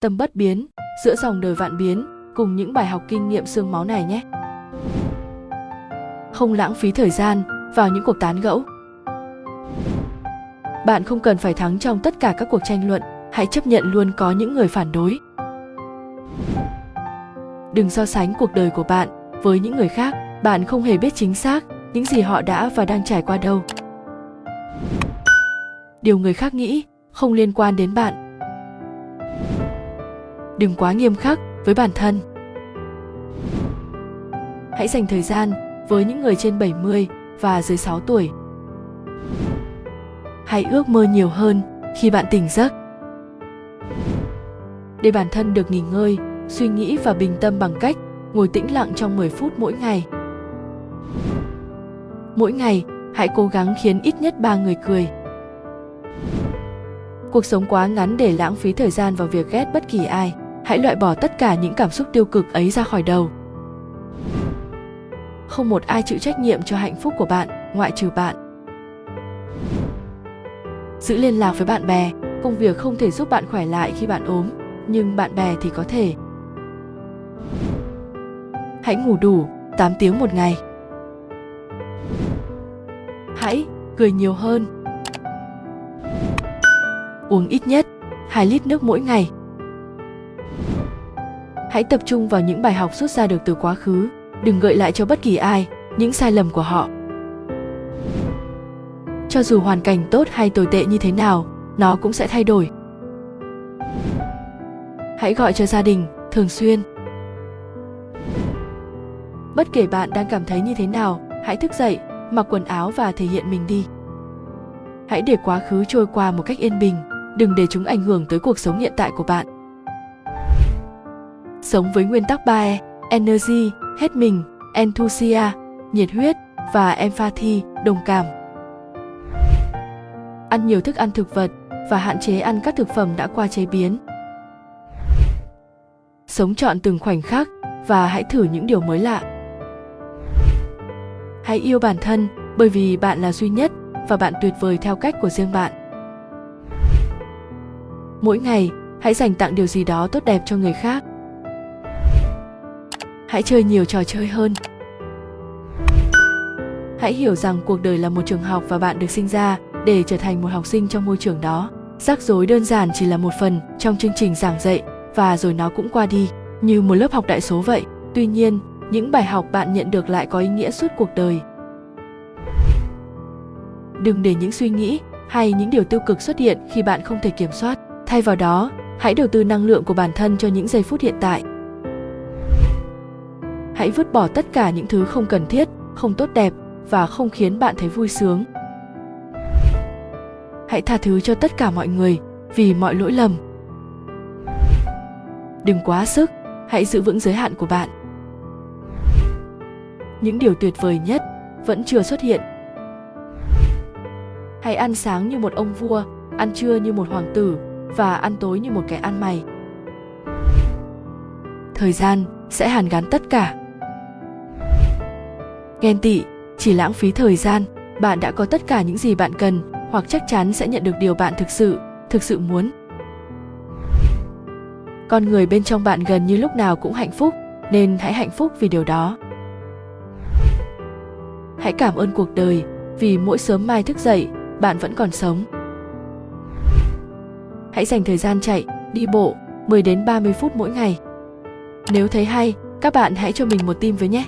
tâm bất biến, giữa dòng đời vạn biến, cùng những bài học kinh nghiệm xương máu này nhé. Không lãng phí thời gian vào những cuộc tán gẫu. Bạn không cần phải thắng trong tất cả các cuộc tranh luận, hãy chấp nhận luôn có những người phản đối. Đừng so sánh cuộc đời của bạn với những người khác, bạn không hề biết chính xác những gì họ đã và đang trải qua đâu. Điều người khác nghĩ không liên quan đến bạn đừng quá nghiêm khắc với bản thân hãy dành thời gian với những người trên 70 và dưới 6 tuổi. Hãy ước mơ nhiều hơn khi bạn tỉnh giấc. Để bản thân được nghỉ ngơi, suy nghĩ và bình tâm bằng cách ngồi tĩnh lặng trong 10 phút mỗi ngày. Mỗi ngày, hãy cố gắng khiến ít nhất 3 người cười. Cuộc sống quá ngắn để lãng phí thời gian vào việc ghét bất kỳ ai. Hãy loại bỏ tất cả những cảm xúc tiêu cực ấy ra khỏi đầu. Không một ai chịu trách nhiệm cho hạnh phúc của bạn, ngoại trừ bạn. Giữ liên lạc với bạn bè, công việc không thể giúp bạn khỏe lại khi bạn ốm, nhưng bạn bè thì có thể. Hãy ngủ đủ 8 tiếng một ngày. Hãy cười nhiều hơn. Uống ít nhất 2 lít nước mỗi ngày hãy tập trung vào những bài học rút ra được từ quá khứ. Đừng gợi lại cho bất kỳ ai những sai lầm của họ. Cho dù hoàn cảnh tốt hay tồi tệ như thế nào, nó cũng sẽ thay đổi. Hãy gọi cho gia đình, thường xuyên. Bất kể bạn đang cảm thấy như thế nào, hãy thức dậy, mặc quần áo và thể hiện mình đi. Hãy để quá khứ trôi qua một cách yên bình, đừng để chúng ảnh hưởng tới cuộc sống hiện tại của bạn sống với nguyên tắc 3E energy hết mình, enthusia, nhiệt huyết và empathy, đồng cảm. Ăn nhiều thức ăn thực vật và hạn chế ăn các thực phẩm đã qua chế biến. Sống trọn từng khoảnh khắc và hãy thử những điều mới lạ. Hãy yêu bản thân bởi vì bạn là duy nhất và bạn tuyệt vời theo cách của riêng bạn. Mỗi ngày, hãy dành tặng điều gì đó tốt đẹp cho người khác hãy chơi nhiều trò chơi hơn. Hãy hiểu rằng cuộc đời là một trường học và bạn được sinh ra để trở thành một học sinh trong môi trường đó. Rắc rối đơn giản chỉ là một phần trong chương trình giảng dạy và rồi nó cũng qua đi, như một lớp học đại số vậy. Tuy nhiên, những bài học bạn nhận được lại có ý nghĩa suốt cuộc đời. Đừng để những suy nghĩ hay những điều tiêu cực xuất hiện khi bạn không thể kiểm soát. Thay vào đó, hãy đầu tư năng lượng của bản thân cho những giây phút hiện tại hãy vứt bỏ tất cả những thứ không cần thiết, không tốt đẹp và không khiến bạn thấy vui sướng. Hãy tha thứ cho tất cả mọi người vì mọi lỗi lầm. Đừng quá sức, hãy giữ vững giới hạn của bạn. Những điều tuyệt vời nhất vẫn chưa xuất hiện. Hãy ăn sáng như một ông vua, ăn trưa như một hoàng tử và ăn tối như một kẻ ăn mày. Thời gian sẽ hàn gắn tất cả ghen tị, chỉ lãng phí thời gian, bạn đã có tất cả những gì bạn cần, hoặc chắc chắn sẽ nhận được điều bạn thực sự thực sự muốn. Con người bên trong bạn gần như lúc nào cũng hạnh phúc, nên hãy hạnh phúc vì điều đó. Hãy cảm ơn cuộc đời, vì mỗi sớm mai thức dậy, bạn vẫn còn sống. Hãy dành thời gian chạy, đi bộ 10 đến 30 phút mỗi ngày. Nếu thấy hay, các bạn hãy cho mình một tim với nhé.